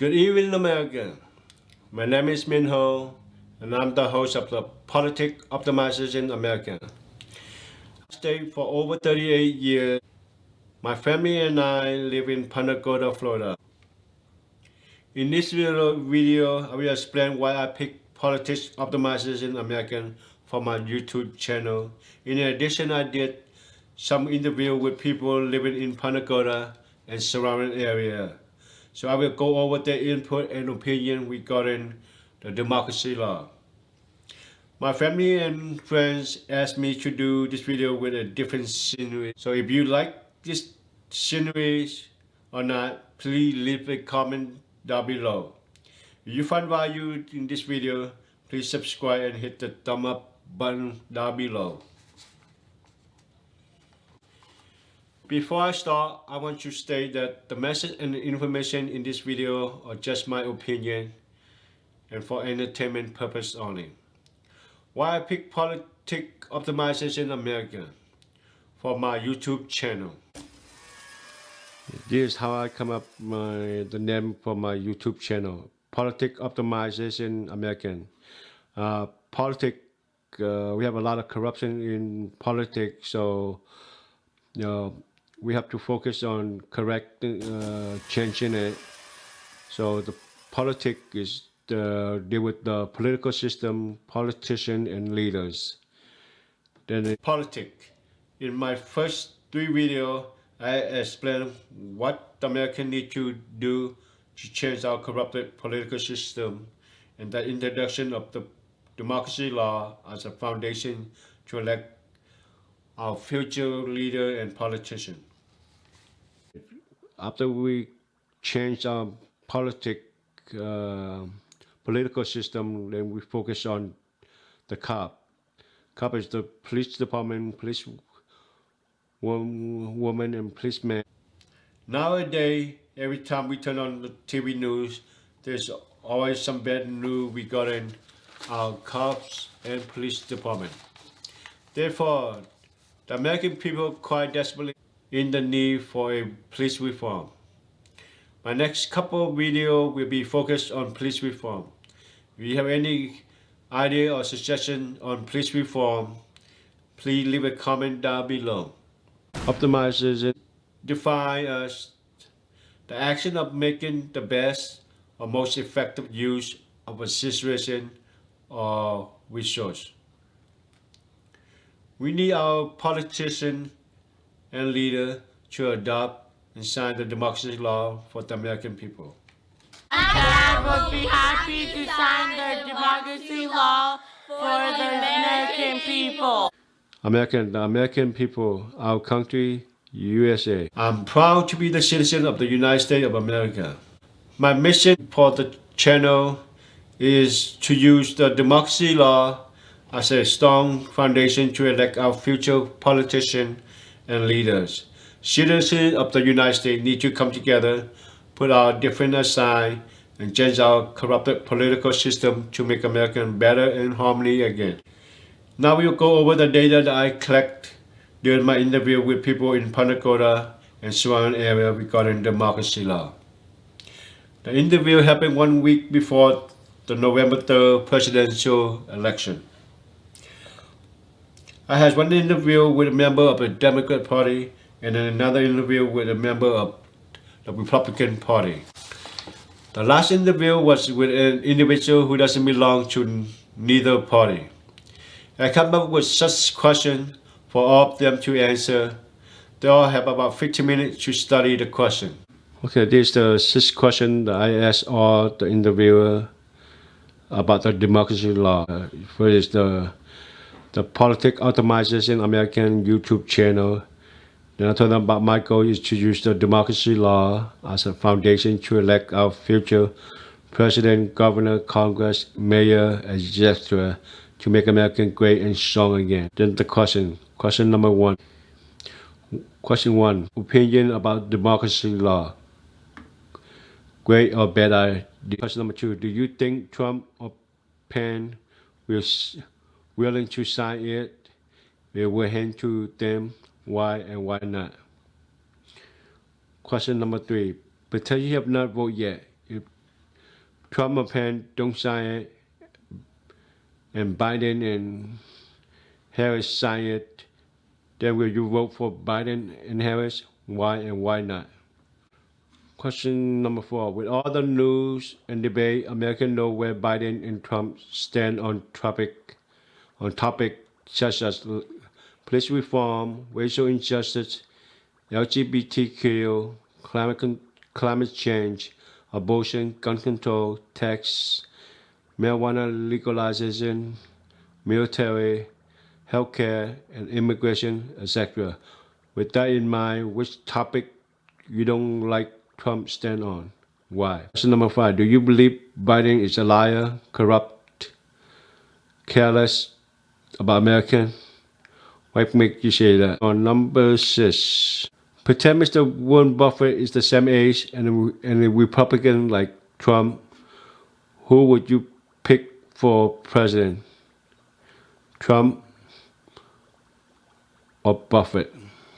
Good evening, America. My name is Min Ho, and I'm the host of the Politic Optimization America. I stayed for over 38 years. My family and I live in Punta Gorda, Florida. In this video, I will explain why I picked Politics Optimization American for my YouTube channel. In addition, I did some interview with people living in Punta Gorda and surrounding area. So I will go over their input and opinion regarding the democracy law. My family and friends asked me to do this video with a different scenery. So if you like this scenery or not, please leave a comment down below. If you find value in this video, please subscribe and hit the thumb up button down below. Before I start, I want to state that the message and information in this video are just my opinion and for entertainment purpose only. Why I pick Politic Optimization America for my YouTube channel. This is how I come up my the name for my YouTube channel. Politic Optimization American. Uh, politic, uh, we have a lot of corruption in politics, so you know, we have to focus on correcting, uh, changing it. So the politic is the deal with the political system, politician and leaders. Then the politic. In my first three videos, I explain what the American need to do to change our corrupted political system and the introduction of the democracy law as a foundation to elect our future leader and politician after we change our politic uh, political system, then we focus on the cop. Cop is the police department, police woman, and policeman. Nowadays, every time we turn on the TV news, there's always some bad news regarding our cops and police department. Therefore, the American people quite desperately in the need for a police reform. My next couple video will be focused on police reform. If you have any idea or suggestion on police reform, please leave a comment down below. Optimizes it. Define as the action of making the best or most effective use of a situation or resource. We need our politicians and leader to adopt and sign the democracy law for the American people. I would be happy to sign the democracy law for the American people. American, the American people, our country, USA. I'm proud to be the citizen of the United States of America. My mission for the channel is to use the democracy law as a strong foundation to elect our future politicians and leaders. Citizens of the United States need to come together, put our different aside, and change our corrupted political system to make America better and harmony again. Now we'll go over the data that I collect during my interview with people in Punta Gorda and surrounding area regarding democracy law. The interview happened one week before the November 3rd presidential election. I had one interview with a member of the Democrat Party and then another interview with a member of the Republican Party. The last interview was with an individual who doesn't belong to neither party. I come up with such questions for all of them to answer. They all have about 15 minutes to study the question. Okay, this is the sixth question that I asked all the interviewer about the democracy law. First is the the Politic Optimization American YouTube channel. Then I told them about my goal is to use the democracy law as a foundation to elect our future president, governor, congress, mayor, etc. to make America great and strong again. Then the question, question number one. Question one, opinion about democracy law. Great or bad idea? Question number two, do you think Trump or Pence will willing to sign it, we will hand to them why and why not. Question number three, pretend you have not voted yet. If Trump or Pence don't sign it, and Biden and Harris sign it, then will you vote for Biden and Harris? Why and why not? Question number four. With all the news and debate, Americans know where Biden and Trump stand on topic on topics such as police reform, racial injustice, LGBTQ, climate, climate change, abortion, gun control, tax, marijuana legalization, military, healthcare, and immigration, etc. With that in mind, which topic you don't like Trump stand on? Why? Question number five. Do you believe Biden is a liar, corrupt, careless about American? What make you say that? On number six. Pretend Mr. Warren Buffett is the same age and a, and a Republican like Trump. Who would you pick for president? Trump or Buffett?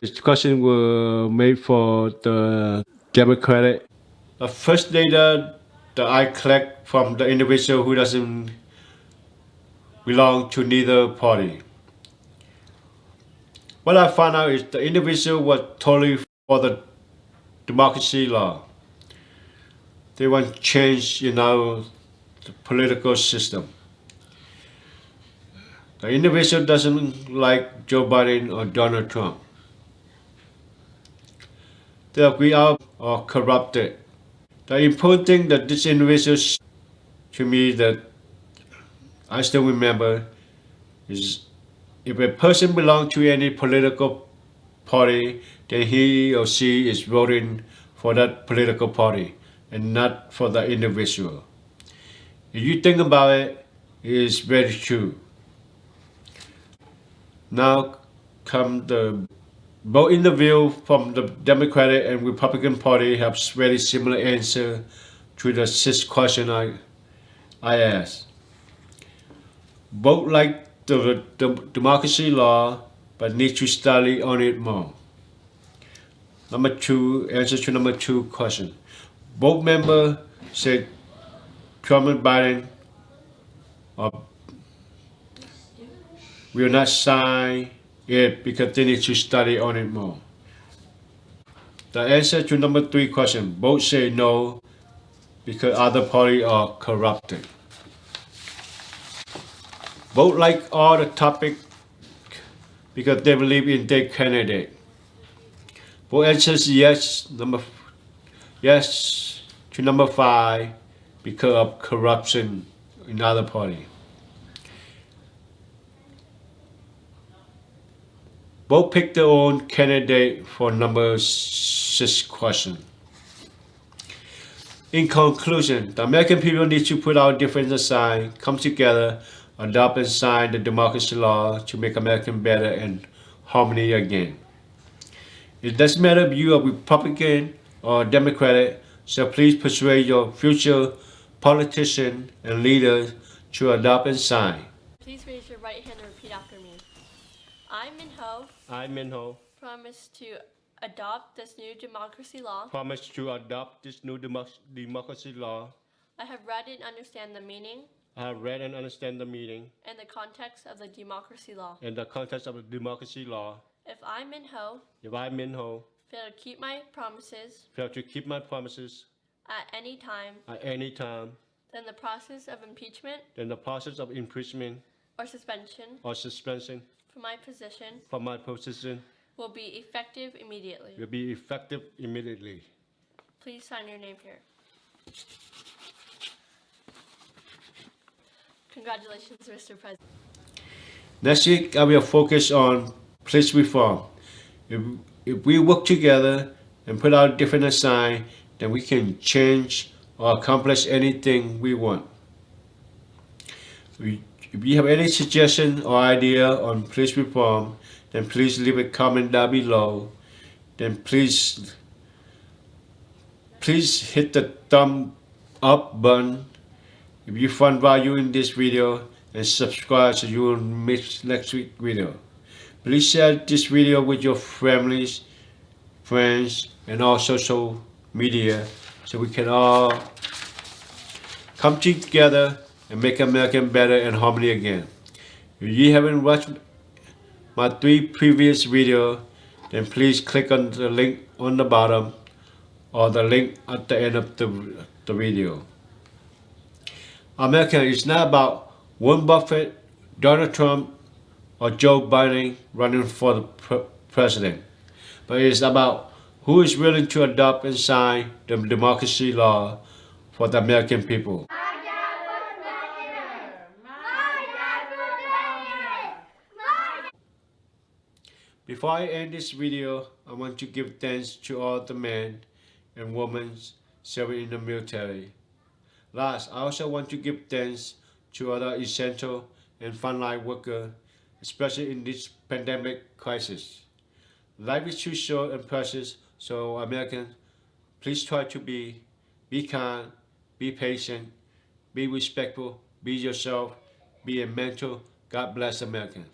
This question was made for the Democratic. The first data that I collect from the individual who doesn't belong to neither party. What I found out is the individual was totally for the democracy law. They want change, you know, the political system. The individual doesn't like Joe Biden or Donald Trump. They agree are or corrupted. The important thing that this individual to me that I still remember is if a person belongs to any political party, then he or she is voting for that political party and not for the individual. If you think about it, it is very true. Now come the both interview from the Democratic and Republican Party have very similar answer to the six question I, I asked. Both like the, the democracy law, but need to study on it more. Number two, answer to number two question. Both members said Trump and Biden are, will not sign it because they need to study on it more. The answer to number three question, both say no because other party are corrupted. Both like all the topic because they believe in their candidate. Both answers yes, number yes to number five because of corruption in other party. Both pick their own candidate for number six question. In conclusion, the American people need to put our differences aside, come together, adopt and sign the democracy law to make America better and harmony again. It doesn't matter if you are Republican or Democratic, so please persuade your future politician and leaders to adopt and sign. Please raise your right hand and repeat after me. I, Min Ho, I, Min Ho, promise to adopt this new democracy law. promise to adopt this new democ- democracy law. I have read and understand the meaning I have read and understand the meaning and the context of the democracy law. and the context of the democracy law. If I, Min Ho, If I, Min Ho, fail to keep my promises fail to keep my promises at any time, at any time, then the process of impeachment then the process of impeachment or suspension or suspension from my position from my position will be effective immediately. will be effective immediately. Please sign your name here. Congratulations, Mr. President. Next week, I will focus on police reform. If, if we work together and put out different aside, then we can change or accomplish anything we want. We, if you have any suggestion or idea on police reform, then please leave a comment down below. Then please, please hit the thumb up button if you found value in this video and subscribe so you won't miss next week video. Please share this video with your families, friends, and all social media so we can all come together and make America better and harmony again. If you haven't watched my three previous videos, then please click on the link on the bottom or the link at the end of the, the video. America is not about Warren Buffett, Donald Trump, or Joe Biden running for the pre president, but it's about who is willing to adopt and sign the democracy law for the American people. Before I end this video, I want to give thanks to all the men and women serving in the military. Last, I also want to give thanks to other essential and frontline workers, especially in this pandemic crisis. Life is too short and precious, so Americans, please try to be, be kind, be patient, be respectful, be yourself, be a mentor. God bless America.